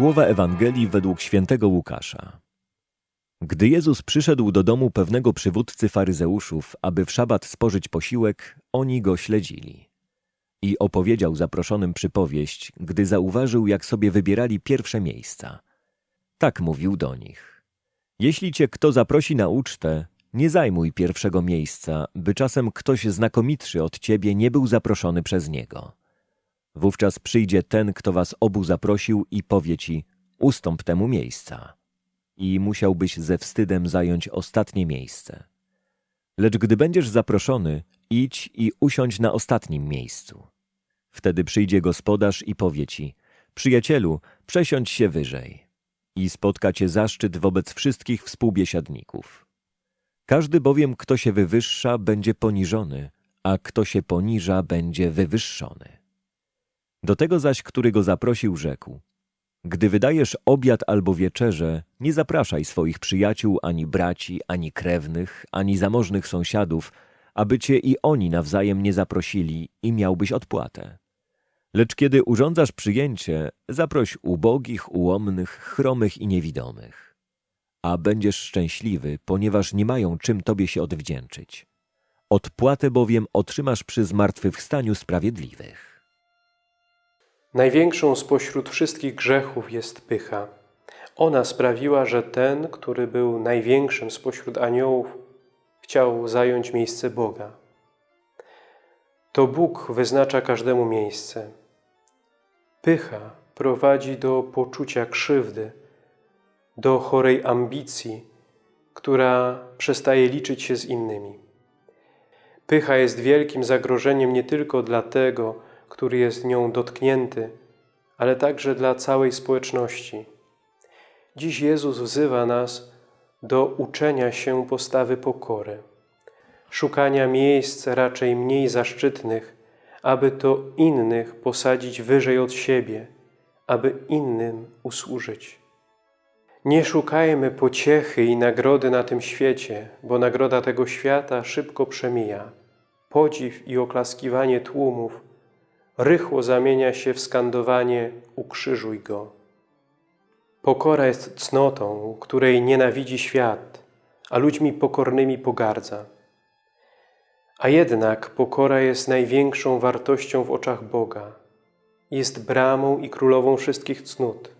Słowa Ewangelii według świętego Łukasza. Gdy Jezus przyszedł do domu pewnego przywódcy faryzeuszów, aby w szabat spożyć posiłek, oni go śledzili. I opowiedział zaproszonym przypowieść, gdy zauważył, jak sobie wybierali pierwsze miejsca. Tak mówił do nich. Jeśli cię kto zaprosi na ucztę, nie zajmuj pierwszego miejsca, by czasem ktoś znakomitszy od ciebie nie był zaproszony przez niego. Wówczas przyjdzie ten, kto was obu zaprosił i powie ci, ustąp temu miejsca. I musiałbyś ze wstydem zająć ostatnie miejsce. Lecz gdy będziesz zaproszony, idź i usiądź na ostatnim miejscu. Wtedy przyjdzie gospodarz i powie ci, przyjacielu, przesiądź się wyżej. I spotka cię zaszczyt wobec wszystkich współbiesiadników. Każdy bowiem, kto się wywyższa, będzie poniżony, a kto się poniża, będzie wywyższony. Do tego zaś, który go zaprosił, rzekł: Gdy wydajesz obiad albo wieczerze, nie zapraszaj swoich przyjaciół, ani braci, ani krewnych, ani zamożnych sąsiadów, aby cię i oni nawzajem nie zaprosili i miałbyś odpłatę. Lecz kiedy urządzasz przyjęcie, zaproś ubogich, ułomnych, chromych i niewidomych. A będziesz szczęśliwy, ponieważ nie mają czym tobie się odwdzięczyć. Odpłatę bowiem otrzymasz przy zmartwychwstaniu sprawiedliwych. Największą spośród wszystkich grzechów jest pycha. Ona sprawiła, że ten, który był największym spośród aniołów, chciał zająć miejsce Boga. To Bóg wyznacza każdemu miejsce. Pycha prowadzi do poczucia krzywdy, do chorej ambicji, która przestaje liczyć się z innymi. Pycha jest wielkim zagrożeniem nie tylko dla tego, który jest nią dotknięty, ale także dla całej społeczności. Dziś Jezus wzywa nas do uczenia się postawy pokory, szukania miejsc raczej mniej zaszczytnych, aby to innych posadzić wyżej od siebie, aby innym usłużyć. Nie szukajmy pociechy i nagrody na tym świecie, bo nagroda tego świata szybko przemija. Podziw i oklaskiwanie tłumów rychło zamienia się w skandowanie ukrzyżuj Go. Pokora jest cnotą, której nienawidzi świat, a ludźmi pokornymi pogardza. A jednak pokora jest największą wartością w oczach Boga. Jest bramą i królową wszystkich cnót.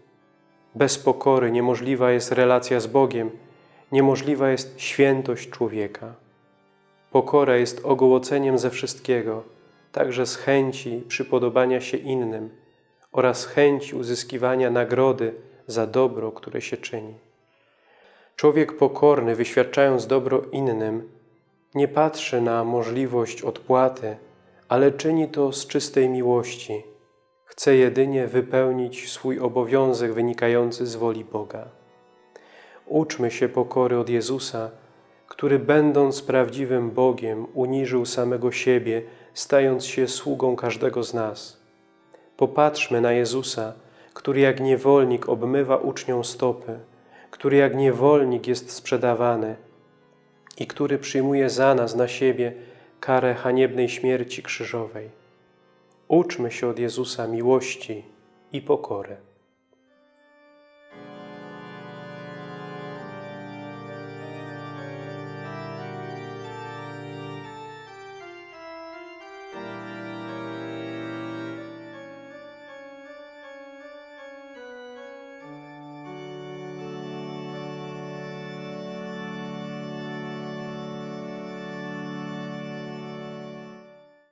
Bez pokory niemożliwa jest relacja z Bogiem, niemożliwa jest świętość człowieka. Pokora jest ogołoceniem ze wszystkiego, także z chęci przypodobania się innym oraz chęci uzyskiwania nagrody za dobro, które się czyni. Człowiek pokorny, wyświadczając dobro innym, nie patrzy na możliwość odpłaty, ale czyni to z czystej miłości. Chce jedynie wypełnić swój obowiązek wynikający z woli Boga. Uczmy się pokory od Jezusa, który będąc prawdziwym Bogiem uniżył samego siebie, stając się sługą każdego z nas. Popatrzmy na Jezusa, który jak niewolnik obmywa uczniom stopy, który jak niewolnik jest sprzedawany i który przyjmuje za nas na siebie karę haniebnej śmierci krzyżowej. Uczmy się od Jezusa miłości i pokory.